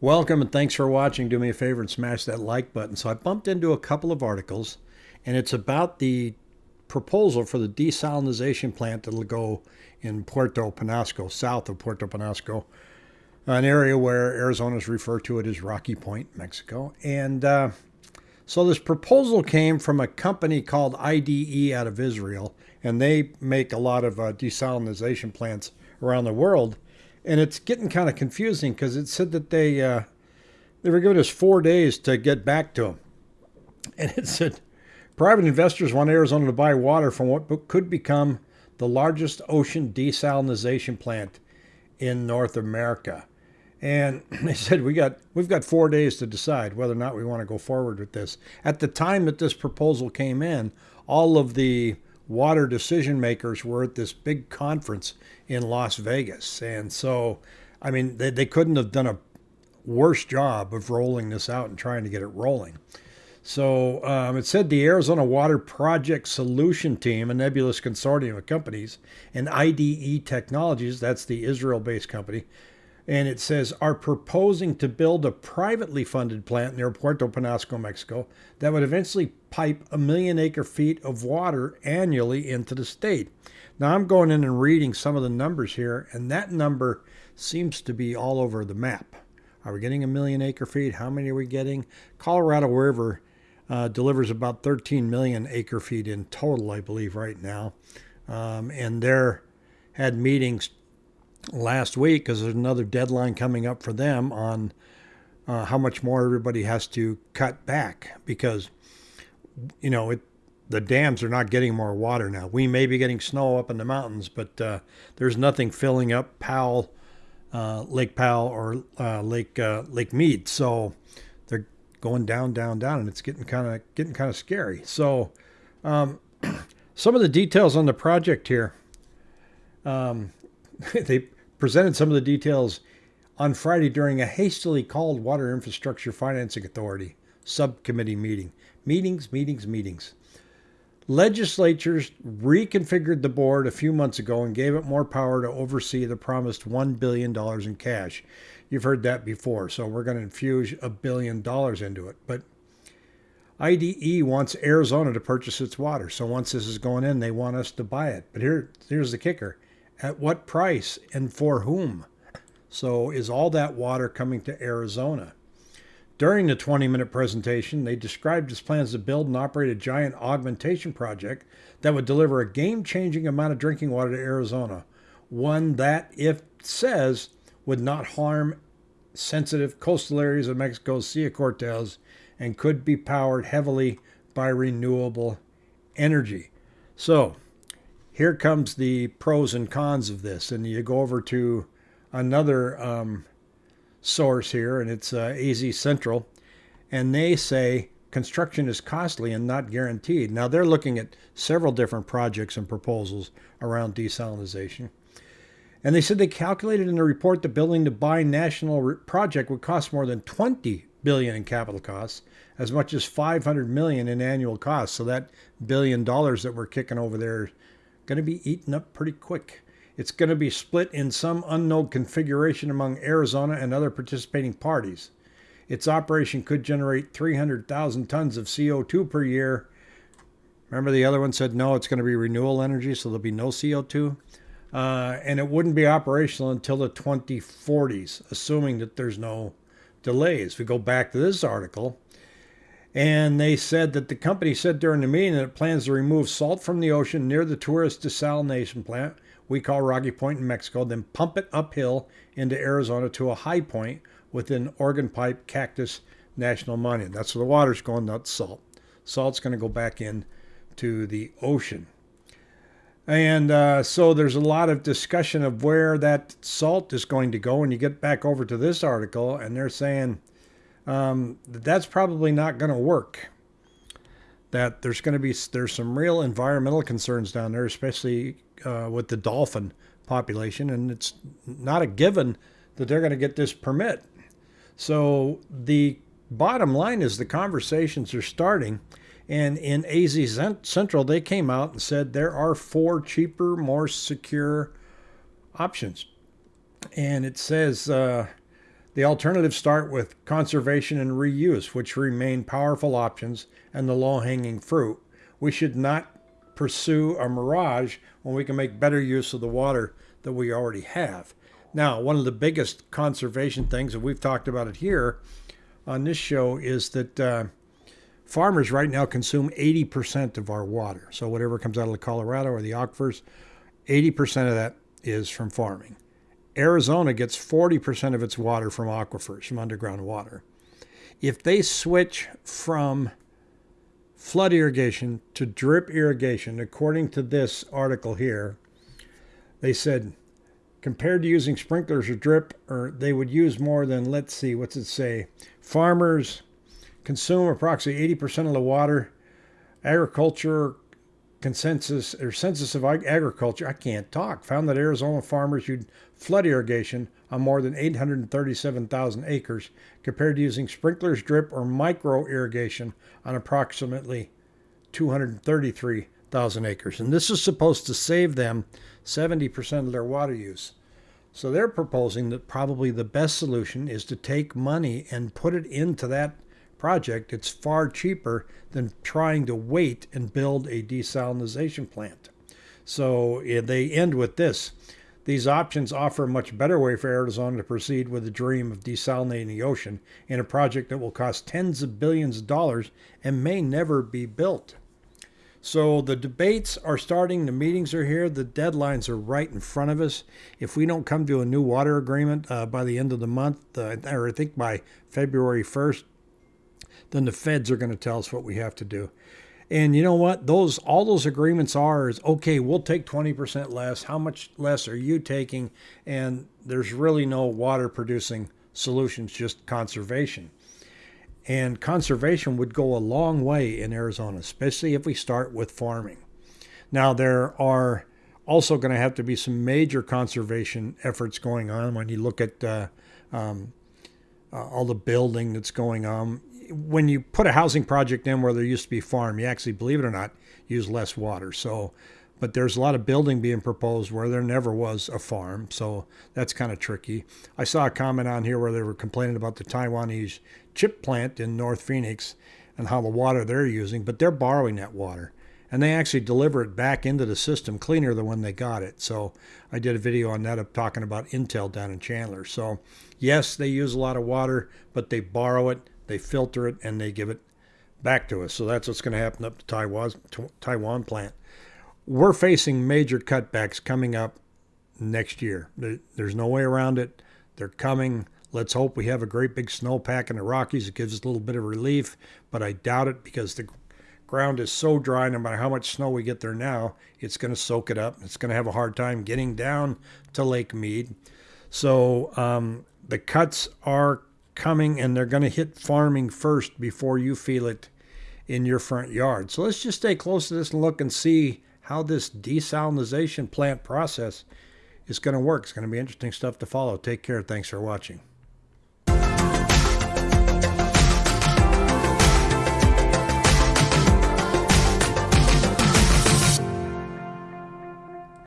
Welcome and thanks for watching. Do me a favor and smash that like button. So I bumped into a couple of articles, and it's about the proposal for the desalinization plant that'll go in Puerto Penasco, south of Puerto Penasco, an area where Arizona's refer to it as Rocky Point, Mexico. And uh, so this proposal came from a company called IDE out of Israel, and they make a lot of uh, desalinization plants around the world and it's getting kind of confusing because it said that they uh, they were giving us four days to get back to them, and it said private investors want Arizona to buy water from what could become the largest ocean desalinization plant in North America. And they said we got we've got four days to decide whether or not we want to go forward with this. At the time that this proposal came in, all of the water decision makers were at this big conference in Las Vegas. And so, I mean, they, they couldn't have done a worse job of rolling this out and trying to get it rolling. So um, it said the Arizona Water Project Solution Team, a nebulous consortium of companies, and IDE Technologies, that's the Israel based company, and it says are proposing to build a privately funded plant near Puerto Penasco, Mexico, that would eventually pipe a million acre feet of water annually into the state. Now I'm going in and reading some of the numbers here, and that number seems to be all over the map. Are we getting a million acre feet? How many are we getting? Colorado River uh, delivers about 13 million acre feet in total, I believe, right now. Um, and they're had meetings last week because there's another deadline coming up for them on uh, how much more everybody has to cut back because you know it the dams are not getting more water now. We may be getting snow up in the mountains, but uh, there's nothing filling up Powell, uh, Lake Powell, or uh, Lake uh, Lake Mead. So they're going down, down, down, and it's getting kind of getting kind of scary. So um, some of the details on the project here. Um, they presented some of the details on Friday during a hastily called Water Infrastructure Financing Authority subcommittee meeting. Meetings, meetings, meetings. Legislatures reconfigured the board a few months ago and gave it more power to oversee the promised $1 billion in cash. You've heard that before, so we're going to infuse a billion dollars into it. But IDE wants Arizona to purchase its water. So once this is going in, they want us to buy it. But here, here's the kicker at what price and for whom? So, is all that water coming to Arizona? During the 20 minute presentation, they described its plans to build and operate a giant augmentation project that would deliver a game changing amount of drinking water to Arizona. One that, if says, would not harm sensitive coastal areas of Mexico's Sea Cortez and could be powered heavily by renewable energy. So, here comes the pros and cons of this. And you go over to another um, source here, and it's uh, AZ Central, and they say construction is costly and not guaranteed. Now they're looking at several different projects and proposals around desalinization. And they said they calculated in the report the building to buy national project would cost more than 20 billion in capital costs, as much as 500 million in annual costs. So that billion dollars that we're kicking over there going to be eaten up pretty quick. It's going to be split in some unknown configuration among Arizona and other participating parties. Its operation could generate 300,000 tons of CO2 per year. Remember, the other one said no, it's going to be renewable energy, so there'll be no CO2. Uh, and it wouldn't be operational until the 2040s, assuming that there's no delays. If We go back to this article. And they said that the company said during the meeting that it plans to remove salt from the ocean near the tourist desalination plant we call Rocky Point in Mexico, then pump it uphill into Arizona to a high point within Organ Pipe Cactus National Monument. That's where the water's going, not salt. Salt's going to go back in to the ocean. And uh, so there's a lot of discussion of where that salt is going to go. And you get back over to this article, and they're saying um, that's probably not going to work. That there's going to be there's some real environmental concerns down there, especially uh, with the dolphin population, and it's not a given that they're going to get this permit. So the bottom line is the conversations are starting. And in AZ Central, they came out and said there are four cheaper, more secure options. And it says uh, The alternatives start with conservation and reuse, which remain powerful options and the low hanging fruit. We should not pursue a mirage when we can make better use of the water that we already have. Now, one of the biggest conservation things, and we've talked about it here on this show, is that uh, farmers right now consume 80% of our water. So, whatever comes out of the Colorado or the aquifers, 80% of that is from farming. Arizona gets 40% of its water from aquifers, from underground water. If they switch from flood irrigation to drip irrigation, according to this article here, they said compared to using sprinklers or drip, or they would use more than, let's see, what's it say? Farmers consume approximately 80% of the water. Agriculture consensus or census of agriculture, I can't talk, found that Arizona farmers used flood irrigation on more than 837,000 acres compared to using sprinklers, drip, or micro irrigation on approximately 233,000 acres. And this is supposed to save them 70% of their water use. So they're proposing that probably the best solution is to take money and put it into that project, it's far cheaper than trying to wait and build a desalinization plant. So they end with this. These options offer a much better way for Arizona to proceed with the dream of desalinating the ocean in a project that will cost tens of billions of dollars and may never be built. So the debates are starting, the meetings are here, the deadlines are right in front of us. If we don't come to a new water agreement uh, by the end of the month, uh, or I think by February 1st, then the feds are going to tell us what we have to do. And you know what? Those all those agreements are is okay, we'll take 20% less. How much less are you taking? And there's really no water producing solutions, just conservation. And conservation would go a long way in Arizona, especially if we start with farming. Now, there are also going to have to be some major conservation efforts going on when you look at uh, um, uh, all the building that's going on when you put a housing project in where there used to be farm, you actually, believe it or not, use less water. So, but there's a lot of building being proposed where there never was a farm. So that's kind of tricky. I saw a comment on here where they were complaining about the Taiwanese chip plant in North Phoenix and how the water they're using, but they're borrowing that water and they actually deliver it back into the system cleaner than when they got it. So I did a video on that of talking about Intel down in Chandler. So yes, they use a lot of water, but they borrow it they filter it, and they give it back to us. So that's what's going to happen up to Taiwan's Taiwan plant. We're facing major cutbacks coming up next year. There's no way around it. They're coming. Let's hope we have a great big snowpack in the Rockies. It gives us a little bit of relief, but I doubt it because the ground is so dry. No matter how much snow we get there now, it's going to soak it up. It's going to have a hard time getting down to Lake Mead. So um, the cuts are coming and they're going to hit farming first before you feel it in your front yard. So let's just stay close to this and look and see how this desalinization plant process is going to work. It's going to be interesting stuff to follow. Take care. Thanks for watching.